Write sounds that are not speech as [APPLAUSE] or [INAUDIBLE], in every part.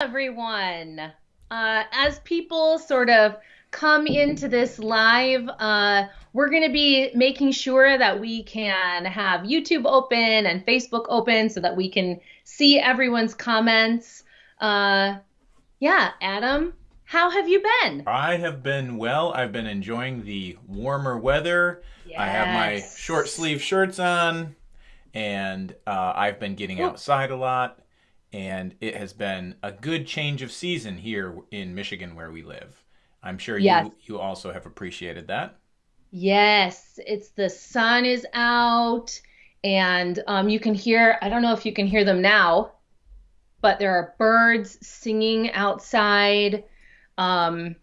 everyone. Uh, as people sort of come into this live, uh, we're going to be making sure that we can have YouTube open and Facebook open so that we can see everyone's comments. Uh, yeah, Adam, how have you been? I have been well. I've been enjoying the warmer weather. Yes. I have my short sleeve shirts on, and uh, I've been getting outside a lot and it has been a good change of season here in Michigan where we live. I'm sure Yes. you you also have appreciated that. Yes, it's the sun is out, and um, you can hear, I don't know if you can hear them now, but there are birds singing outside. Um,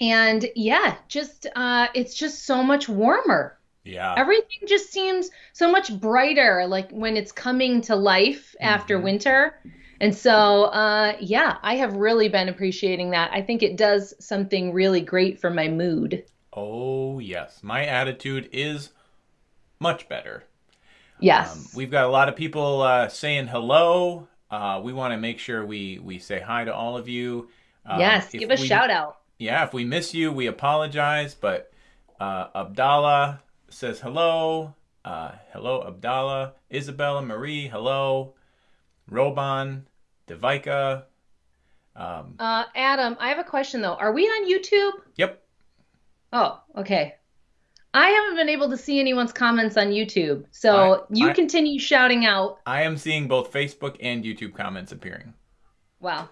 and yeah, just uh, it's just so much warmer. Yeah. Everything just seems so much brighter, like when it's coming to life after Mhm. winter. And so, uh, yeah, I have really been appreciating that. I think it does something really great for my mood. Oh, yes. My attitude is much better. Yes. Um, we've got a lot of people uh, saying hello. Uh, we want to make sure we, we say hi to all of you. Um, yes, give a we- shout out. Yeah, if we miss you, we apologize. But uh, Abdallah says hello. Uh, hello, Abdallah. Isabella Marie, hello. Roban, Devika. Um, Uh, Adam, I have a question though. Are we on YouTube? yep. Oh, okay. I haven't been able to see anyone's comments on YouTube, so I- you I- continue shouting out. I am seeing both Facebook and YouTube comments appearing. Wow,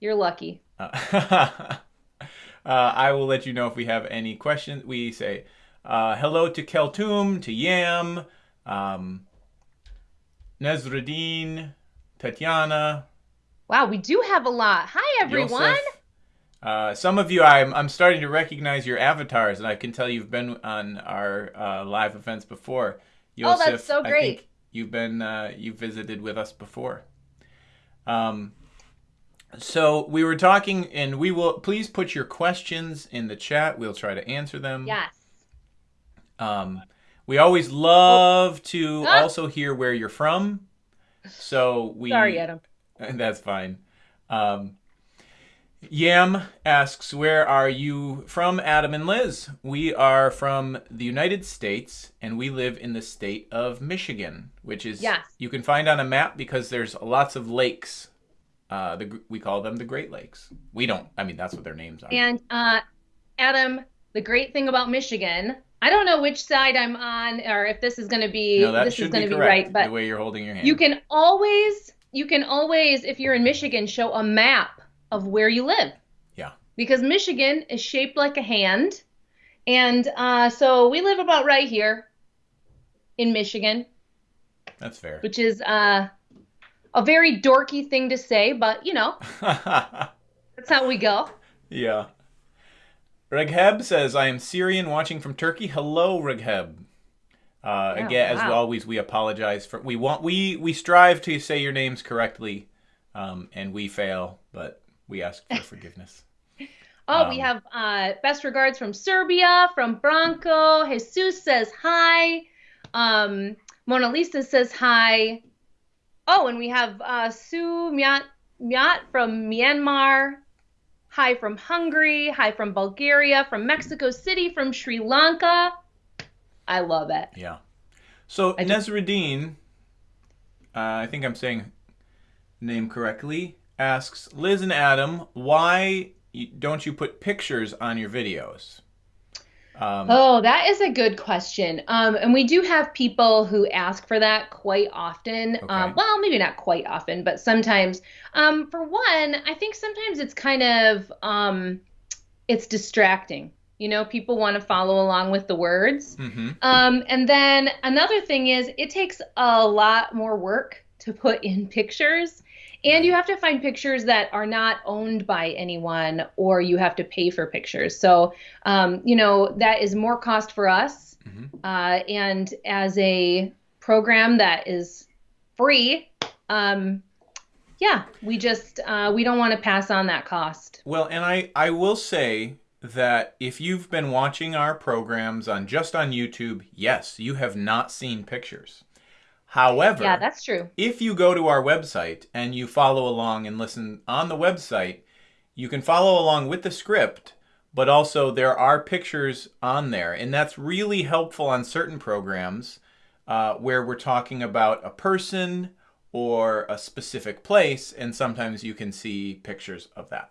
you're lucky. Uh, [LAUGHS] uh, I will let you know if we have any questions. We say uh, hello to Keltum, to Yam, um, Nezruddin, Tatiana, Wow, we do have a lot. Hi, everyone. Uh, some of you, I'm, I'm starting to recognize your avatars, and I can tell you've been on our uh, live events before. Oh, that's Yosef, so great. you've been uh, you visited with us before. Um, so we were talking, and we will please put your questions in the chat. We'll try to answer them. Yes. Um, we always love to Ah. also hear where you're from. So we Sorry, Adam. [LAUGHS] that's fine. Um, Yam asks, Where are you from, Adam and Liz? We are from the United States and we live in the state of Michigan, which is, Yes. you can find on a map because there's lots of lakes. Uh, the, we call them the Great Lakes. We don't, I mean, that's what their names are. And uh, Adam, the great thing about Michigan, I don't know which side I'm on, or if this is going to be no, that this is going be to be right, but the way you're holding your hand. You can always, you can always, if you're in Michigan, show a map of where you live. Yeah. Because Michigan is shaped like a hand. And uh, so we live about right here in Michigan, That's fair. which is uh, a very dorky thing to say, but you know, [LAUGHS] that's how we go. Yeah. Regheb says, I am Syrian watching from Turkey. Hello, Regheb. Uh, Yeah, again, as always, we apologize for we want we we strive to say your names correctly, um, and we fail, but we ask for [LAUGHS] forgiveness. Oh, we Um, have uh, best regards from Serbia, from Bronco. Jesus says hi. Um, Mona Lisa says hi. Oh, and we have uh, Sue Myat, Myat from Myanmar. Hi from Hungary. Hi from Bulgaria. From Mexico City. From Sri Lanka. I love it. Yeah. So I Nezruddin, uh, I think I'm saying name correctly, asks Liz and Adam, why don't you put pictures on your videos? Um, Oh, that is a good question. Um, and we do have people who ask for that quite often. Okay. Um, well, maybe not quite often, but sometimes. Um, for one, I think sometimes it's kind of um, it's distracting. You know, people want to follow along with the words. mhm. Um, and then another thing is it takes a lot more work to put in pictures. And you have to find pictures that are not owned by anyone, or you have to pay for pictures. So, um, you know, that is more cost for us. Mhm. Uh, and as a program that is free, um, yeah, we just uh, we don't want to pass on that cost. Well, and I, I will say that if you've been watching our programs on just on YouTube, yes, you have not seen pictures. However, Yeah, that's true. if you go to our website and you follow along and listen on the website, you can follow along with the script, but also there are pictures on there. And that's really helpful on certain programs uh, where we're talking about a person or a specific place. And sometimes you can see pictures of that.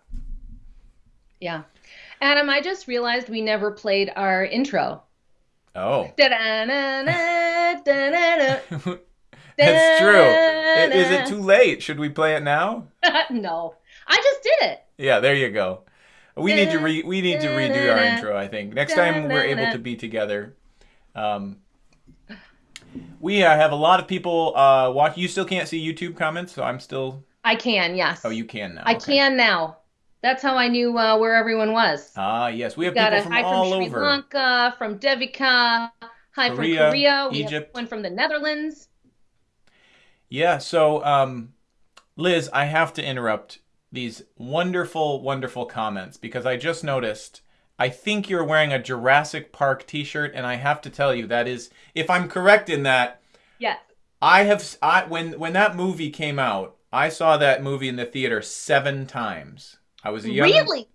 Yeah. Adam, I just realized we never played our intro. Oh. [LAUGHS] that's true. Is it too late? Should we play it now? [LAUGHS] no, I just did it. Yeah, there you go. We need to re we need to redo our intro. I think next time we're able to be together. Um, we uh, have a lot of people uh, watch. You still can't see YouTube comments, so I'm still. I can, yes. Oh, you can now. I okay. can now. That's how I knew uh, where everyone was. Ah, yes, we have Got people a from hi all from Sri over. Lanka, from Devika, hi Korea, from Korea, we Egypt. have one from the Netherlands. Yeah. So, um, Liz, I have to interrupt these wonderful, wonderful comments because I just noticed. I think you're wearing a Jurassic Park T-shirt, and I have to tell you that is, if I'm correct in that, Yes. I have I when when that movie came out, I saw that movie in the theater seven times. I was a young. Really?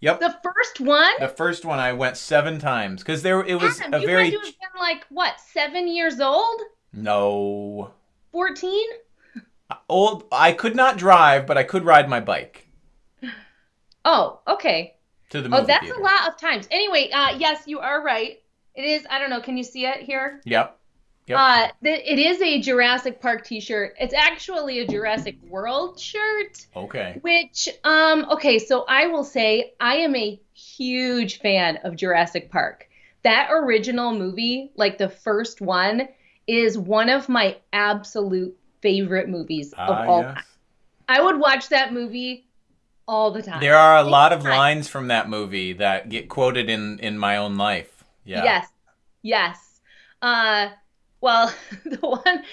Yep. The first one? The first one I went seven times because there it was Adam, a you very had to have been like, what, seven years old? no 14? old. I could not drive, but I could ride my bike Oh, okay. to the movie Oh, that's theater. a lot of times. Anyway, uh, yes, you are right. It is, I don't know, can you see it here? Yep. Yep. Uh, th- it is a Jurassic Park t-shirt. It's actually a Jurassic World shirt, Okay. which, um, okay, so I will say I am a huge fan of Jurassic Park. That original movie, like the first one, is one of my absolute favorite movies of Ah, all yes. time. I would watch that movie all the time. There are a lot of lines from that movie that get quoted in in my own life. Yeah. Yes. Yes. Uh well, [LAUGHS] the one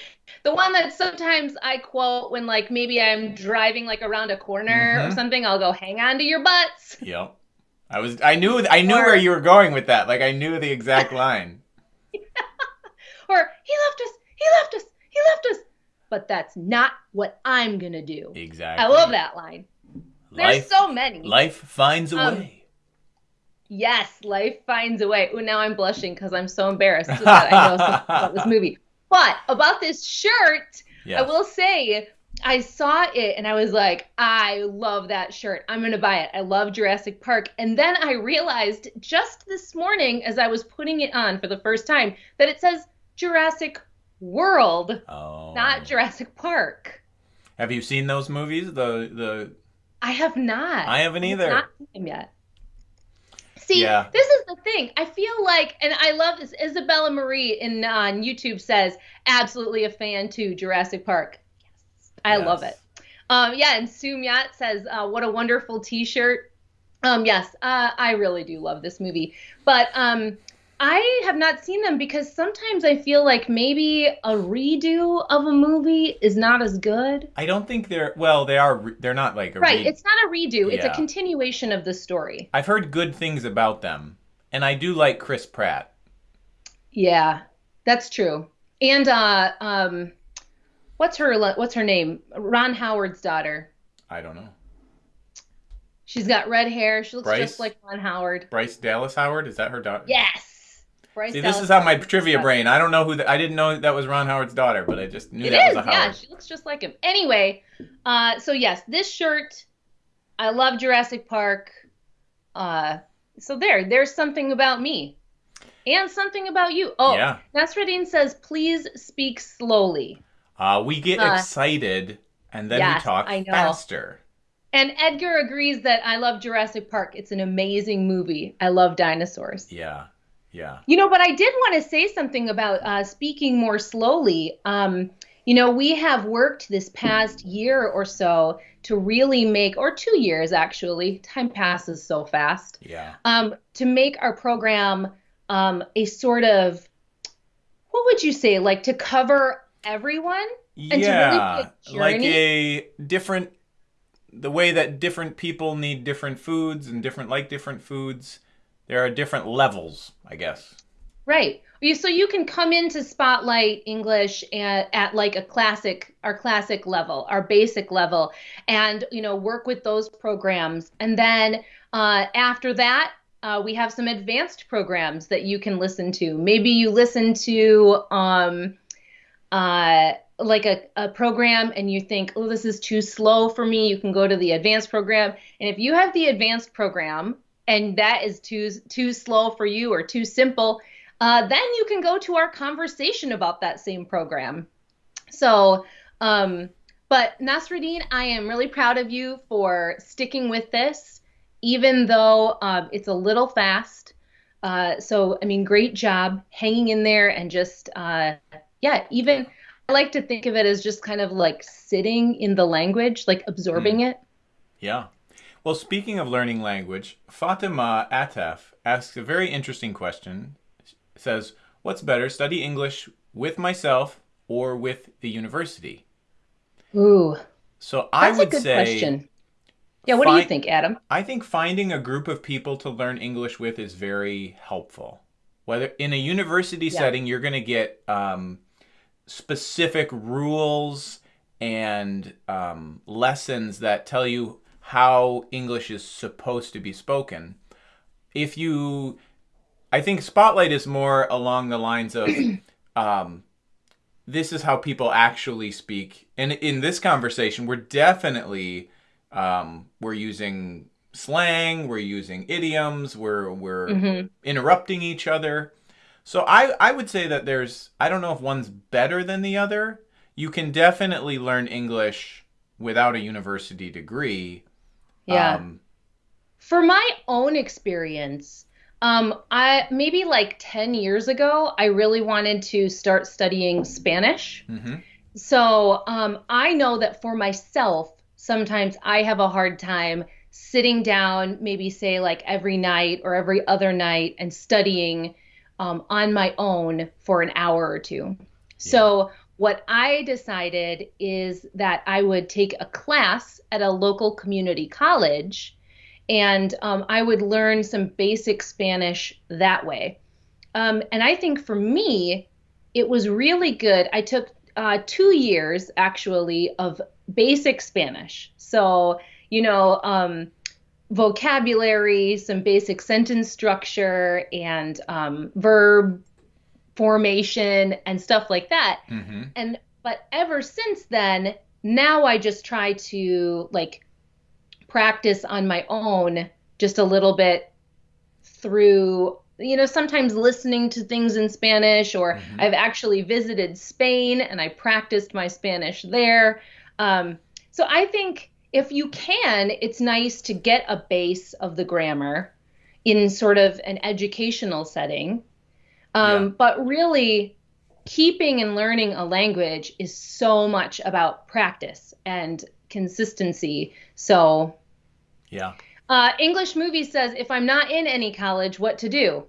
the one that sometimes I quote when like maybe I'm driving like around a corner or Mhm. something, I'll go hang on to your butts. Yep. I was I knew I knew Or- where you were going with that. Like I knew the exact [LAUGHS] line. Or he left us. He left us. He left us. But that's not what I'm going to do. Exactly. I love that line. There's so many. life finds a Um, way. Yes, life finds a way. Ooh, now I'm blushing because I'm so embarrassed that I know [LAUGHS] something about this movie. But about this shirt. I will say I saw it and I was like, I love that shirt. I'm going to buy it. I love Jurassic Park. And then I realized just this morning as I was putting it on for the first time that it says Jurassic World, Oh. not Jurassic Park. Have you seen those movies? The the I have not. I haven't either. Not seen them yet. See, Yeah. this is the thing. I feel like, and I love this. Isabella Marie in on YouTube says, absolutely a fan to Jurassic Park. Yes, I love it. Um, yeah, and Sumyat says, uh, what a wonderful T-shirt. Um, yes, uh, I really do love this movie, but um, I have not seen them because sometimes I feel like maybe a redo of a movie is not as good. I don't think they're well. They are. They're not like a Right, re- it's not a redo. It's a continuation of the story. I've heard good things about them, and I do like Chris Pratt. Yeah, that's true. And uh, um, what's her what's her name? Ron Howard's daughter. I don't know. She's got red hair. She looks Bryce? just like Ron Howard. Bryce Dallas Howard is that her daughter? Yes. Bryce See, this is how my trivia brain. I don't know who. The, I didn't know that was Ron Howard's daughter, but I just knew It that is. was a Howard. Yeah, she looks just like him. Anyway, uh, so yes, this shirt. I love Jurassic Park. Uh, so there, there's something about me, and something about you. Oh, Yeah. Nasreddin says, please speak slowly. Uh, we get Uh, excited and then yes, we talk I know. faster. And Edgar agrees that I love Jurassic Park. It's an amazing movie. I love dinosaurs. Yeah. Yeah. You know, but I did want to say something about uh, speaking more slowly. Um, you know, we have worked this past year or so to really make, or two years actually, time passes so fast, Yeah. um, to make our program um, a sort of, what would you say, like to cover everyone? to really Yeah. a like a different the way that different people need different foods and different like different foods. There are different levels, I guess. Right. So you can come into Spotlight English at, at like a classic, our classic level, our basic level, and you know work with those programs, and then uh, after that, uh, we have some advanced programs that you can listen to. Maybe you listen to um, uh, like a, a program and you think, oh, this is too slow for me. You can go to the advanced program, and if you have the advanced program and that is too too slow for you or too simple uh, then you can go to our conversation about that same program. So, um, but Nasruddin, I am really proud of you for sticking with this, even though um, it's a little fast. Uh, so, I mean, great job hanging in there and just, uh, yeah, even I like to think of it as just kind of like sitting in the language, like absorbing mm. it. Yeah. Well, speaking of learning language, Fatima Atef asks a very interesting question says, What's better, study English with myself or with the university? Ooh. So I would say. Question. Yeah, what do you think, Adam? I think finding a group of people to learn English with is very helpful. Whether in a university yeah. setting, you're going to get um, specific rules and um, lessons that tell you how English is supposed to be spoken. If you I think Spotlight is more along the lines of [CLEARS THROAT] um, this is how people actually speak. And in this conversation, we're definitely um, we're using slang, we're using idioms, we're we're mm-hmm. interrupting each other. So I I would say that there's I don't know if one's better than the other. You can definitely learn English without a university degree. Yeah. Um, For my own experience, um, I maybe like 10 years ago, I really wanted to start studying Spanish. Mm-hmm. So um, I know that for myself, sometimes I have a hard time sitting down, maybe say like every night or every other night, and studying um, on my own for an hour or two. Yeah. So what I decided is that I would take a class at a local community college and um, I would learn some basic Spanish that way. Um, and I think for me, it was really good. I took uh, two years actually of basic Spanish. So, you know, um, vocabulary, some basic sentence structure, and um, verb formation and stuff like that. Mm-hmm. And but ever since then, now I just try to like practice on my own just a little bit through you know sometimes listening to things in spanish or mm-hmm. i've actually visited spain and i practiced my spanish there um, so i think if you can it's nice to get a base of the grammar in sort of an educational setting um, yeah. but really keeping and learning a language is so much about practice and consistency. So, yeah. Uh, English movie says, if I'm not in any college, what to do?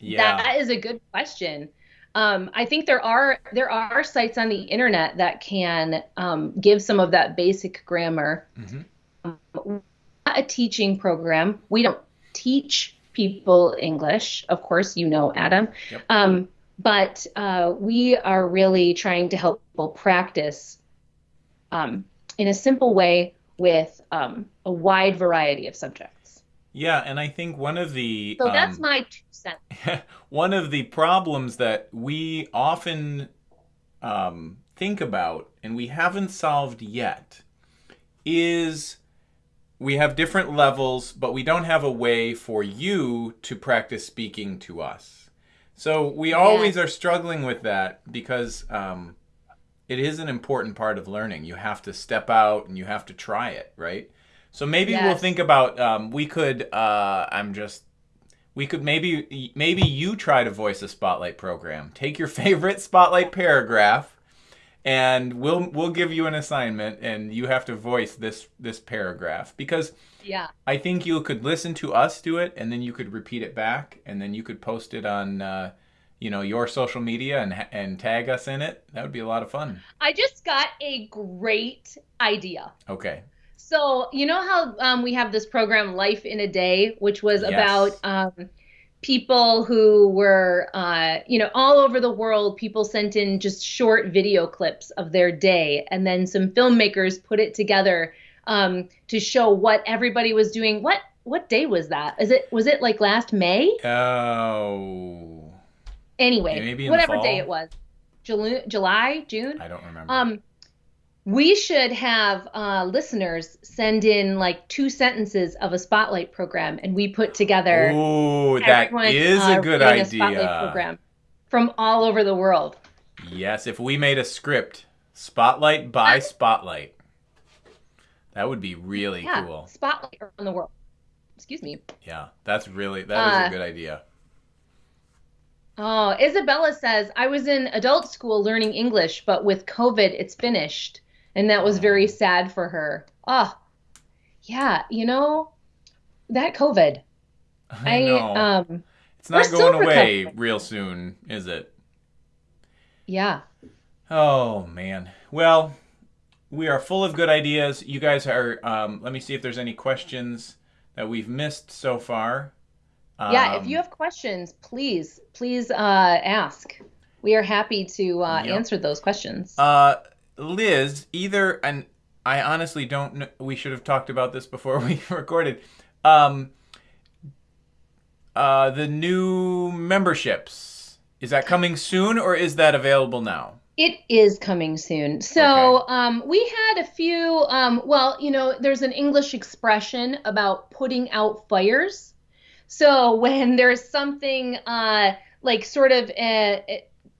Yeah. That is a good question. Um, I think there are there are sites on the internet that can um, give some of that basic grammar. Mm-hmm. Um, a teaching program. We don't teach people English, of course, you know, Adam. Yep. Um, but uh, we are really trying to help people practice um, in a simple way with um, a wide variety of subjects. Yeah, and I think one of the so that's um, my two cents. [LAUGHS] one of the problems that we often um, think about and we haven't solved yet is we have different levels, but we don't have a way for you to practice speaking to us. So we always are struggling with that because um, it is an important part of learning. You have to step out and you have to try it, right? So maybe yes. we'll think about um, we could. Uh, I'm just. We could maybe maybe you try to voice a spotlight program. Take your [LAUGHS] favorite spotlight paragraph, and we'll we'll give you an assignment, and you have to voice this this paragraph. Because yeah, I think you could listen to us do it, and then you could repeat it back, and then you could post it on. Uh, you know your social media and and tag us in it. That would be a lot of fun. I just got a great idea. Okay. So you know how um, we have this program life in a day which was yes. about um, people who were, uh, you know, all over the world, people sent in just short video clips of their day, and then some filmmakers put it together um, to show what everybody was doing. What what day was that? Is it was it like last May? Oh. Anyway, Maybe whatever day it was, July, July, June. I don't remember. Um, we should have uh, listeners send in like two sentences of a spotlight program, and we put together. Ooh, that is uh, a good doing a spotlight idea. program from all over the world. Yes, if we made a script, spotlight by spotlight, that would be really Yeah, cool. spotlight around the world. Excuse me. Yeah, that's really that is Uh, a good idea. Oh, Isabella says I was in adult school learning English, but with COVID, it's finished, and that was very sad for her. Oh, yeah, you know that COVID. I, know. um, it's not going away recovering. real soon, is it? yeah. Oh man. Well, we are full of good ideas. You guys are. Um, let me see if there's any questions that we've missed so far. Yeah, if Um, you have questions, please, please uh, ask. We are happy to uh, Yep. answer those questions. Uh, Liz, either and I honestly don't know. We should have talked about this before [LAUGHS] we recorded. Um, uh, the new memberships is that coming soon or is that available now? It is coming soon. So um, we had a few. Um, well, you know, there's an English expression about putting out fires. So [LAUGHS] when there's something uh, like sort of uh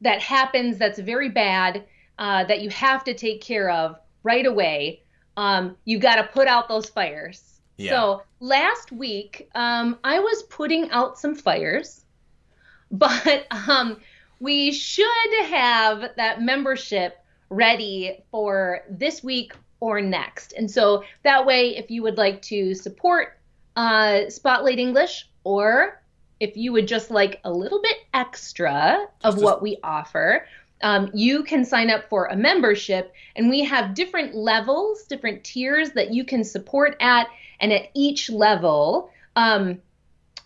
that happens that's very bad uh, that you have to take care of right away, um, you got to put out those fires. Yeah. So last week, um, I was putting out some fires, [LAUGHS] but um, we should have that membership ready for this week or next. And so that way, if you would like to support uh, Spotlight English, or if you would just like a little bit extra of Just what we offer, um, you can sign up for a membership. And we have different levels, different tiers that you can support at. And at each level, um,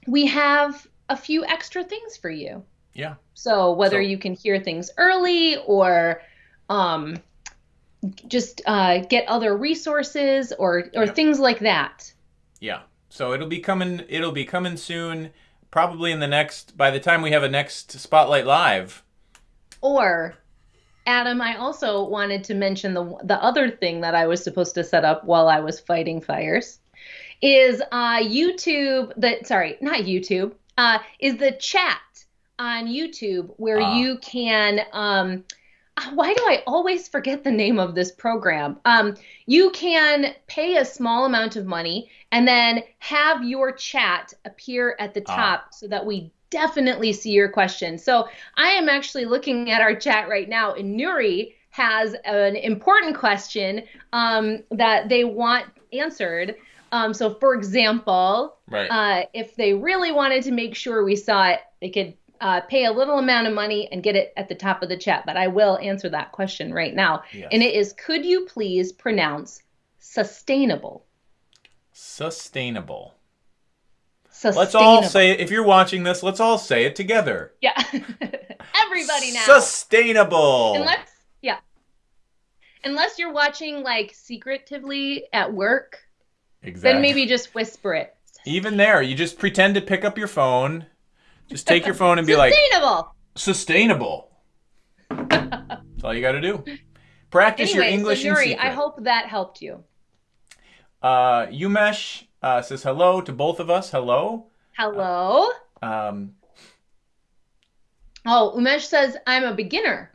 we have a few extra things for you. Yeah. So whether So- you can hear things early or um, just uh, get other resources or or Yep. things like that. Yeah. So it'll be coming. It'll be coming soon. Probably in the next. By the time we have a next Spotlight Live. Or Adam, I also wanted to mention the the other thing that I was supposed to set up while I was fighting fires is uh, YouTube. That sorry, not YouTube. Uh, is the chat on YouTube where Ah. you can. Um, uh, why do I always forget the name of this program? Um, you can pay a small amount of money and then have your chat appear at the Ah. top so that we definitely see your question. So I am actually looking at our chat right now, and Nuri has an important question um, that they want answered. Um, so, for example, Right. uh, if they really wanted to make sure we saw it, they could uh, pay a little amount of money and get it at the top of the chat. But I will answer that question right now. Yes. And it is could you please pronounce sustainable? Sustainable. Sustainable. Let's all say it. If you're watching this, let's all say it together. Yeah. [LAUGHS] Everybody now. Sustainable. Unless, yeah. Unless you're watching like secretively at work, exactly. then maybe just whisper it. Even there, you just pretend to pick up your phone. Just take your phone and be like, Sustainable. sustainable. [LAUGHS] That's all you got to do. Practice Anyway, your English so secret. I hope that helped you. Uh, Umesh uh, says hello to both of us. Hello. Hello. Um, Oh, Umesh says I'm a beginner.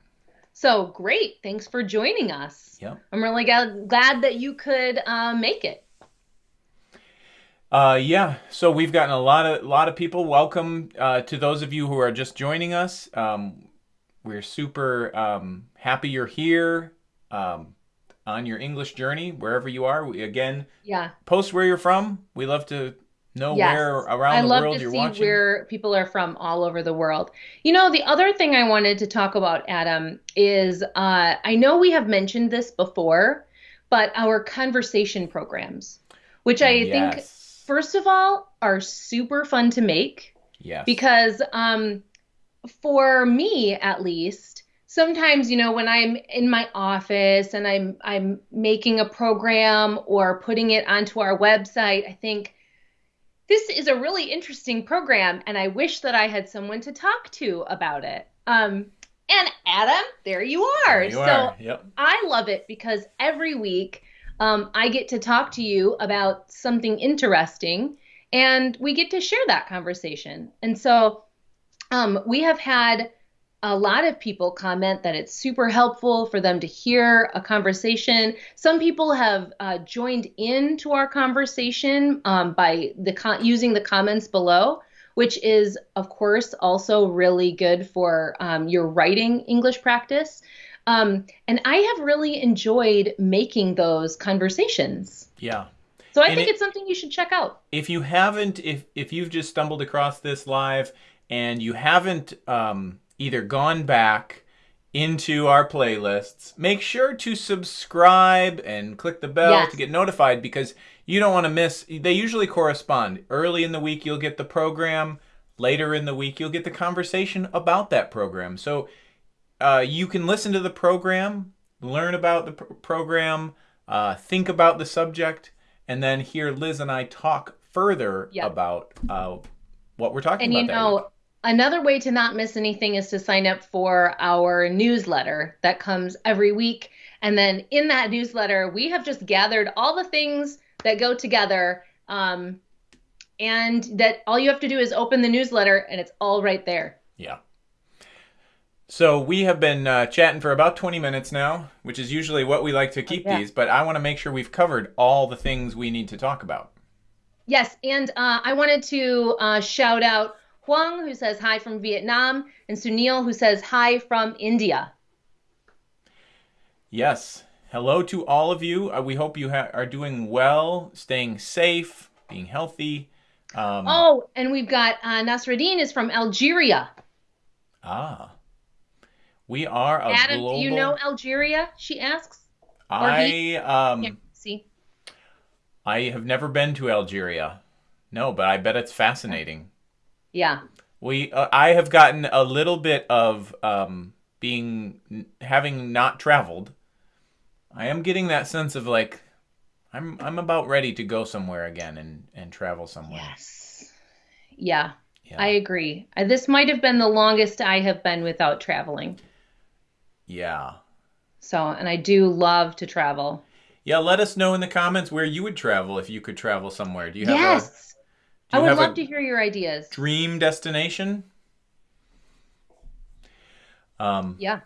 So great. Thanks for joining us. Yep. I'm really glad, glad that you could uh, make it. Uh, yeah. So we've gotten a lot of lot of people. Welcome uh, to those of you who are just joining us. Um, we're super um, happy you're here um, on your English journey, wherever you are. We, again, Yeah. post where you're from. We love to know Yes. where around I the love world to you're see watching. where people are from all over the world. You know, the other thing I wanted to talk about, Adam, is uh, I know we have mentioned this before, but our conversation programs, which I think, first of all, are super fun to make. Yes. because um, for me at least sometimes you know when i'm in my office and i'm i'm making a program or putting it onto our website i think this is a really interesting program and i wish that i had someone to talk to about it um, and adam there you are There you so are. Yep. I love it because every week um, I get to talk to you about something interesting and we get to share that conversation. And so um, we have had a lot of people comment that it's super helpful for them to hear a conversation. Some people have uh, joined into our conversation um, by the con- using the comments below, which is of course also really good for um, your writing English practice. Um, and I have really enjoyed making those conversations. Yeah. So I And think it- it's something you should check out. if you haven't if if you've just stumbled across this live and you haven't um, either gone back into our playlists make sure to subscribe and click the bell Yes. to get notified because you don't want to miss they usually correspond early in the week you'll get the program later in the week you'll get the conversation about that program so uh, you can listen to the program, learn about the pr- program, uh, think about the subject, and then hear Liz and I talk further Yeah. about uh, what we're talking And about. you that know, week. Another way to not miss anything is to sign up for our newsletter that comes every week. And then in that newsletter, we have just gathered all the things that go together. Um, and that all you have to do is open the newsletter and it's all right there. Yeah. So we have been uh, chatting for about 20 minutes now, which is usually what we like to keep yeah. these, but I want to make sure we've covered all the things we need to talk about. Yes, and uh, I wanted to uh, shout out Huang, who says hi from Vietnam, and Sunil, who says hi from India. Yes. Hello to all of you. Uh, we hope you ha- are doing well, staying safe, being healthy. Um, Oh, and we've got uh, Nasreddin is from Algeria. Ah. We are a Adam, global. do you know Algeria? She asks. I um Yeah, see. I have never been to Algeria. No, but I bet it's fascinating. Yeah. We uh, I have gotten a little bit of um being having not traveled. I am getting that sense of like I'm I'm about ready to go somewhere again and and travel somewhere. Yes. Yeah, Yeah. I agree. Uh, This might have been the longest I have been without traveling. yeah. So, and I do love to travel. Yeah, let us know in the comments where you would travel if you could travel somewhere. Do you have a yes. do I would love to hear your ideas. dream destination? Um Yeah.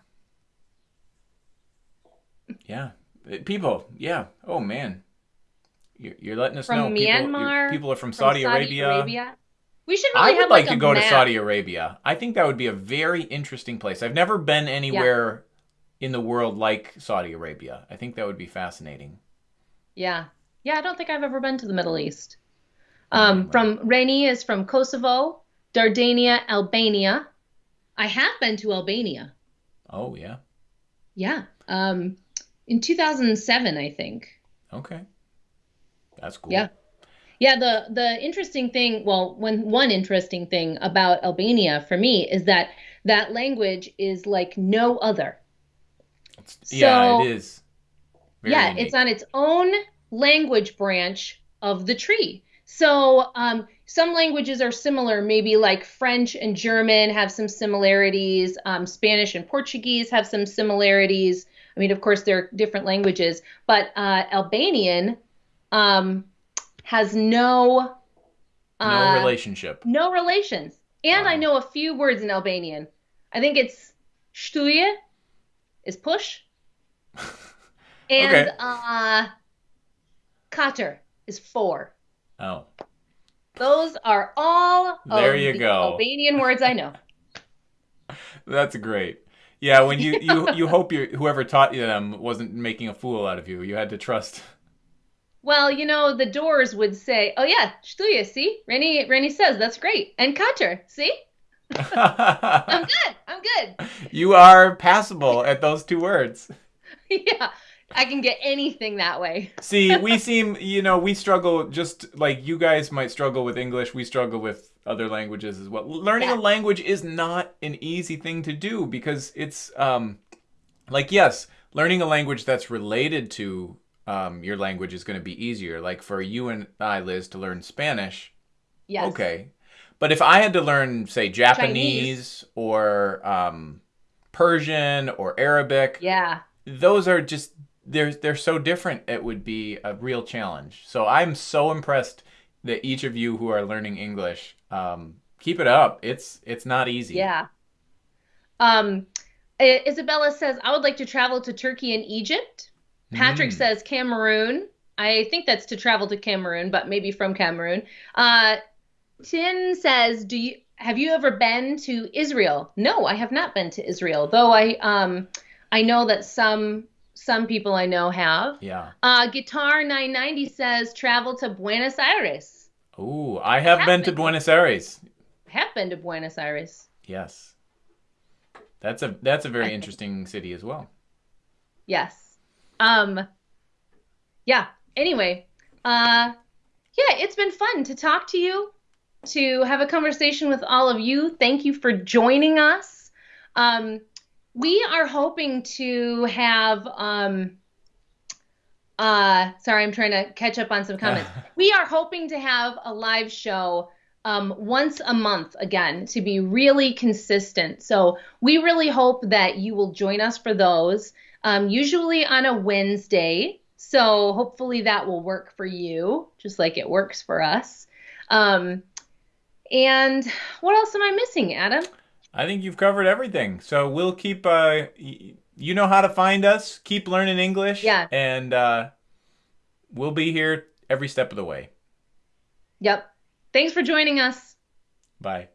[LAUGHS] Yeah, Uh, people. Yeah. Oh man, you're, you're letting us From know. People, Myanmar, people are from, From Saudi, Arabia. We should really I would like like, to go to. Saudi Arabia. I think that would be a very interesting place. I've never been anywhere in the world like Saudi Arabia. I think that would be fascinating. Yeah. Yeah, I don't think I've ever been to the Middle East. Um, from Reni is from Kosovo, Dardania, Albania. I have been to Albania. Oh yeah. Yeah. Um, in 2007, I think. Okay. That's cool. Yeah. Yeah, the the interesting thing, well, one one interesting thing about Albania for me is that that language is like no other. It's- yeah, So- it is. Yeah, unique. it's on its own language branch of the tree. So um, some languages are similar, maybe like French and German have some similarities. Um, Spanish and Portuguese have some similarities. I mean, of course, they're different languages, but uh, Albanian um, has no no uh, relationship. no relations. And I know a few words in Albanian. I think it's shtuje is push. [LAUGHS] And Okay. uh kater is four. Oh, Those are all of There you the go. Albanian words I know. [LAUGHS] [LAUGHS] that's great. Yeah, when you you [LAUGHS] you hope your whoever taught you them wasn't making a fool out of you. You had to trust. Well, you know, the doors would say, "Oh yeah, shtuje, see? Rennie Rennie says that's great." And kater, see? I'm good. I'm good. you are passable at those two words. yeah. I can get anything that way. See, we [LAUGHS] seem, you know, we struggle just like you guys might struggle with English. We struggle with other languages as well. Learning Yeah. a language is not an easy thing to do because it's um like yes, learning a language that's related to um your language is going to be easier. Like for you and I, Liz, to learn Spanish, Yes. okay. But if I had to learn, say, Japanese or um, Persian or Arabic, Yeah. those are just they're they're so different it would be a real challenge so i'm so impressed that each of you who are learning english um, keep it up it's it's not easy Yeah. Um, Isabella says, I would like to travel to Turkey and Egypt. Patrick Mm. says Cameroon. I think that's to travel to Cameroon, but maybe from Cameroon. Uh, Tin says, "Do you have you ever been to Israel?" No, I have not been to Israel, though I um I know that some some people I know have. yeah Uh, Guitar 990 says travel to Buenos Aires. Ooh, i have been to buenos aires have been to Buenos Aires. yes that's a that's a very interesting city as well Yes. Um yeah, anyway, uh yeah, it's been fun to talk to you, to have a conversation with all of you. Thank you for joining us. Um we are hoping to have um uh sorry, I'm trying to catch up on some comments. [LAUGHS] we are hoping to have a live show um, once a month again to be really consistent. So we really hope that you will join us for those, um, usually on a Wednesday. So hopefully that will work for you, just like it works for us. Um, and what else am I missing, Adam? I think you've covered everything so we'll keep uh y- you know how to find us keep learning english Yeah. and uh we'll be here every step of the way Yep. Thanks for joining us. bye